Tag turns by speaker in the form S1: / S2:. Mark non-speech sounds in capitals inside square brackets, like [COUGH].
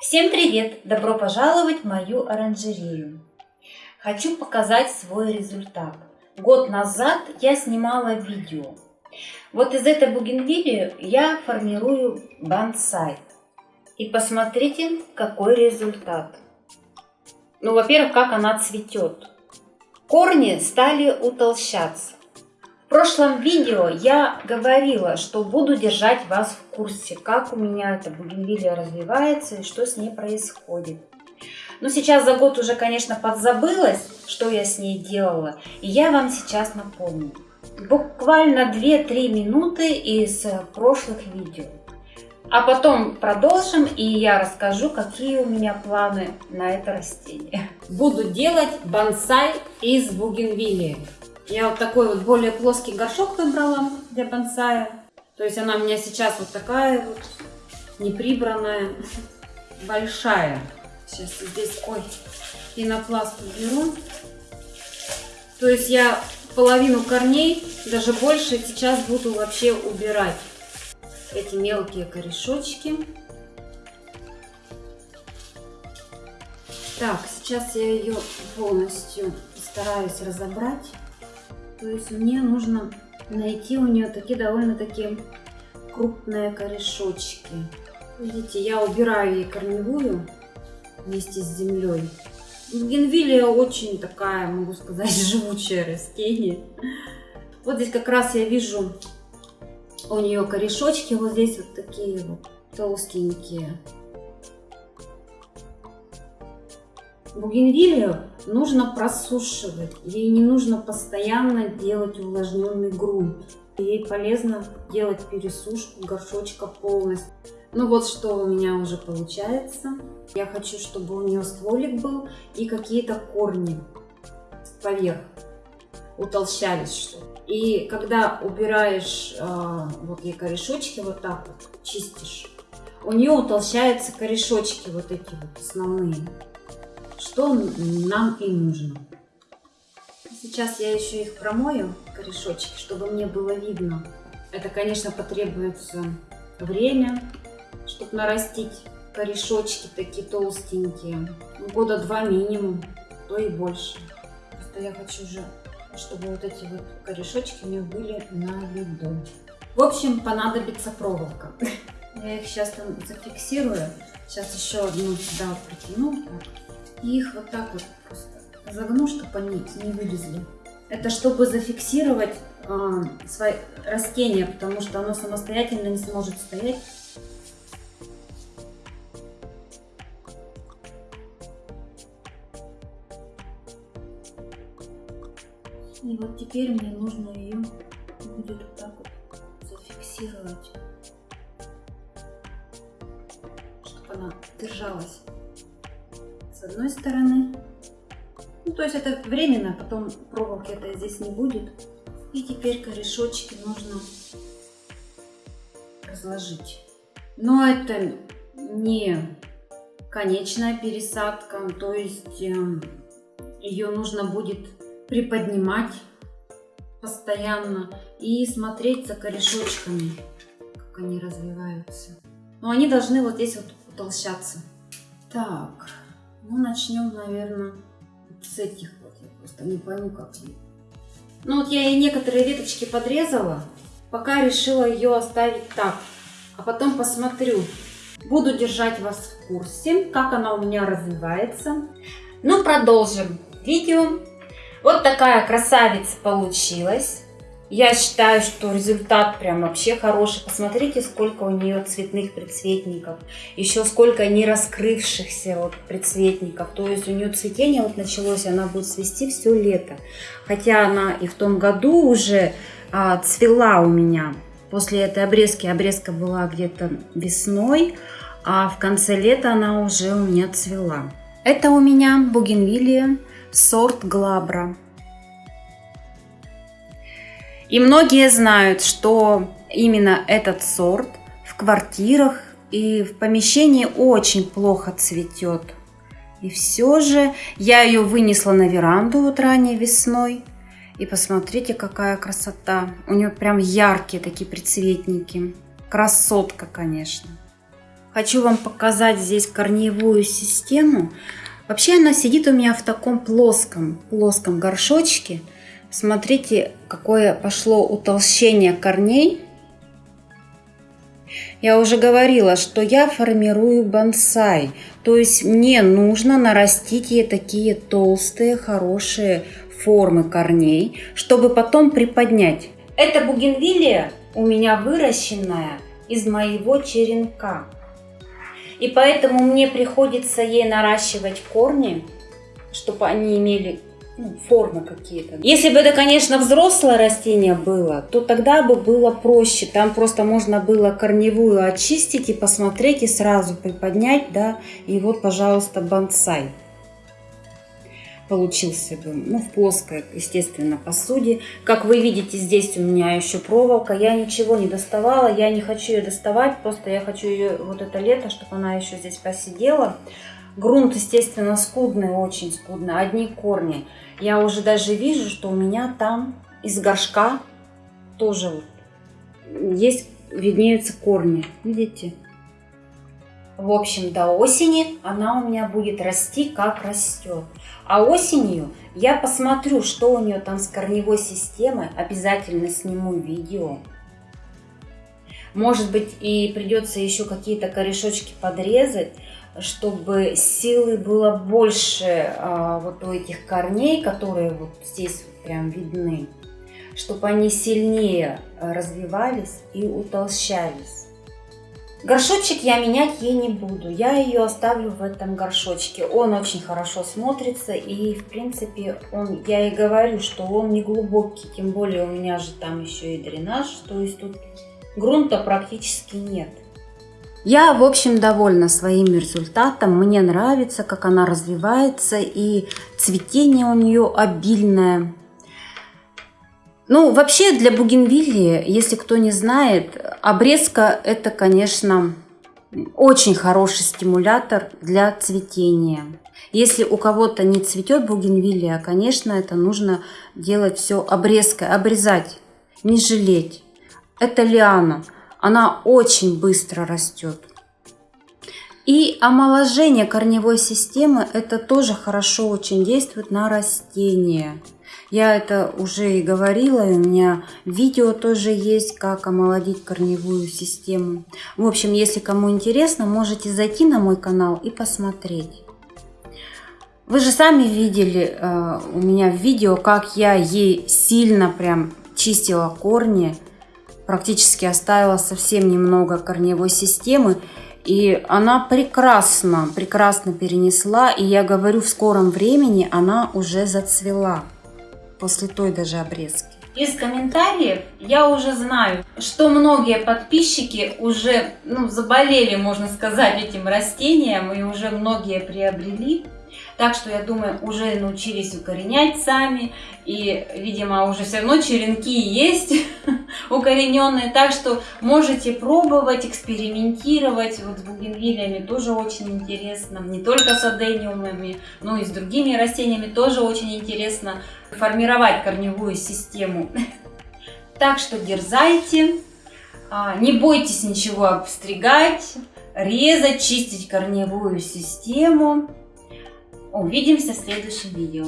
S1: Всем привет! Добро пожаловать в мою оранжерею. Хочу показать свой результат. Год назад я снимала видео. Вот из этой бугенвилли я формирую бонсай. И посмотрите, какой результат. Ну, во-первых, как она цветет. Корни стали утолщаться. В прошлом видео я говорила, что буду держать вас в курсе, как у меня эта бугенвилия развивается и что с ней происходит. Но сейчас за год уже, конечно, подзабылась, что я с ней делала, и я вам сейчас напомню. Буквально 2-3 минуты из прошлых видео. А потом продолжим, и я расскажу, какие у меня планы на это растение. Буду делать бонсай из бугенвилии. Я вот такой вот более плоский горшок выбрала для бонсая. То есть она у меня сейчас вот такая вот неприбранная, большая. Сейчас здесь, ой, пенопласт уберу. То есть я половину корней, даже больше, сейчас буду вообще убирать эти мелкие корешочки. Так, сейчас я ее полностью стараюсь разобрать. То есть мне нужно найти у нее такие довольно-таки крупные корешочки. Видите, я убираю ей корневую вместе с землей. Генвилия очень такая, могу сказать, [LAUGHS] живучее растение. Вот здесь как раз я вижу у нее корешочки, вот здесь вот такие вот толстенькие. Бугенвилию нужно просушивать. Ей не нужно постоянно делать увлажненный грунт. Ей полезно делать пересушку горшочка полностью. Ну вот что у меня уже получается. Я хочу, чтобы у нее стволик был и какие-то корни поверх утолщались что И когда убираешь э, вот ей корешочки вот так вот, чистишь, у нее утолщаются корешочки вот эти вот основные что нам и нужно. Сейчас я еще их промою, корешочки, чтобы мне было видно. Это, конечно, потребуется время, чтобы нарастить корешочки такие толстенькие. Ну, года два минимум, то и больше. Просто я хочу же, чтобы вот эти вот корешочки у меня были на виду. В общем, понадобится проволока. [LAUGHS] Я их сейчас там зафиксирую. Сейчас еще одну сюда притяну. И их вот так вот просто загну, чтобы они не вылезли. Это чтобы зафиксировать э, свои растения, потому что оно самостоятельно не сможет стоять. И вот теперь мне нужно ее будет вот так вот зафиксировать, чтобы она держалась с одной стороны. Ну, то есть это временно, потом проволоки это здесь не будет. И теперь корешочки нужно разложить. Но это не конечная пересадка, то есть эм, ее нужно будет приподнимать постоянно и смотреть за корешочками, как они развиваются. Но они должны вот здесь вот утолщаться. Так, ну, начнем, наверное, с этих вот. Я просто не пойму, как они. Ну, вот я и некоторые веточки подрезала. Пока решила ее оставить так. А потом посмотрю. Буду держать вас в курсе, как она у меня развивается. Ну, продолжим видео. Вот такая красавица получилась. Я считаю, что результат прям вообще хороший. Посмотрите, сколько у нее цветных предцветников. Еще сколько не раскрывшихся вот предцветников. То есть у нее цветение вот началось, она будет цвести все лето. Хотя она и в том году уже а, цвела у меня. После этой обрезки, обрезка была где-то весной, а в конце лета она уже у меня цвела. Это у меня бугенвилия сорт Глабра. И многие знают, что именно этот сорт в квартирах и в помещении очень плохо цветет. И все же я ее вынесла на веранду вот ранней весной. И посмотрите, какая красота. У нее прям яркие такие прицветники. Красотка, конечно. Хочу вам показать здесь корневую систему. Вообще она сидит у меня в таком плоском, плоском горшочке. Смотрите, какое пошло утолщение корней. Я уже говорила, что я формирую бонсай. То есть мне нужно нарастить ей такие толстые, хорошие формы корней, чтобы потом приподнять. Эта бугенвилия у меня выращенная из моего черенка. И поэтому мне приходится ей наращивать корни, чтобы они имели ну, формы какие-то. Если бы это, конечно, взрослое растение было, то тогда бы было проще. Там просто можно было корневую очистить и посмотреть, и сразу приподнять, да, и вот, пожалуйста, бонсай получился ну, в плоской, естественно, посуде. Как вы видите, здесь у меня еще проволока. Я ничего не доставала, я не хочу ее доставать, просто я хочу ее вот это лето, чтобы она еще здесь посидела. Грунт, естественно, скудный, очень скудный, одни корни. Я уже даже вижу, что у меня там из горшка тоже есть, виднеются корни, видите? В общем, до осени она у меня будет расти, как растет. А осенью я посмотрю, что у нее там с корневой системой. Обязательно сниму видео. Может быть, и придется еще какие-то корешочки подрезать, чтобы силы было больше а, вот у этих корней, которые вот здесь вот прям видны, чтобы они сильнее развивались и утолщались. Горшочек я менять ей не буду, я ее оставлю в этом горшочке. Он очень хорошо смотрится и в принципе он, я и говорю, что он не глубокий, тем более у меня же там еще и дренаж, то есть тут грунта практически нет. Я, в общем, довольна своим результатом. Мне нравится, как она развивается, и цветение у нее обильное. Ну, вообще для бугенвиллии, если кто не знает, обрезка это, конечно, очень хороший стимулятор для цветения. Если у кого-то не цветет бугенвиллия, конечно, это нужно делать все обрезкой, обрезать, не жалеть. Это лиана, она очень быстро растет. И омоложение корневой системы это тоже хорошо очень действует на растения. Я это уже и говорила, у меня видео тоже есть, как омолодить корневую систему. В общем, если кому интересно, можете зайти на мой канал и посмотреть. Вы же сами видели э, у меня в видео, как я ей сильно прям чистила корни, практически оставила совсем немного корневой системы. И она прекрасно, прекрасно перенесла. И я говорю, в скором времени она уже зацвела после той даже обрезки. Из комментариев я уже знаю, что многие подписчики уже ну, заболели, можно сказать, этим растением и уже многие приобрели. Так что, я думаю, уже научились укоренять сами. И, видимо, уже все равно черенки есть [LAUGHS] укорененные. Так что можете пробовать, экспериментировать. Вот с бугенвилиями тоже очень интересно. Не только с адениумами, но и с другими растениями тоже очень интересно формировать корневую систему. Так что дерзайте. А, не бойтесь ничего обстригать, резать, чистить корневую систему. Увидимся в следующем видео.